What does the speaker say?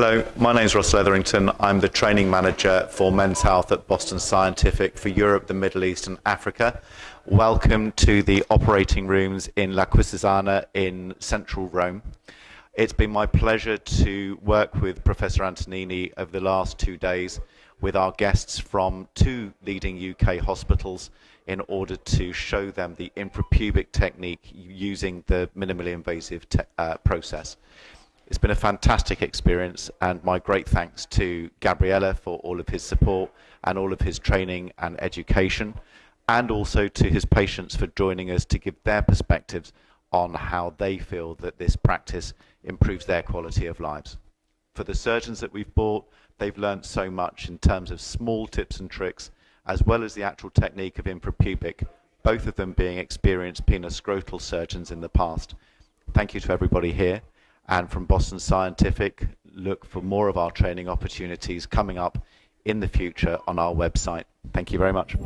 Hello, my name is Ross Letherington. I'm the training manager for Men's Health at Boston Scientific for Europe, the Middle East, and Africa. Welcome to the operating rooms in La Quisisana in central Rome. It's been my pleasure to work with Professor Antonini over the last two days with our guests from two leading UK hospitals in order to show them the infrapubic technique using the minimally invasive uh, process. It's been a fantastic experience, and my great thanks to Gabriele for all of his support and all of his training and education, and also to his patients for joining us to give their perspectives on how they feel that this practice improves their quality of lives. For the surgeons that we've brought, they've learned so much in terms of small tips and tricks, as well as the actual technique of infrapubic, both of them being experienced penoscrotal surgeons in the past. Thank you to everybody here and from Boston Scientific, look for more of our training opportunities coming up in the future on our website. Thank you very much.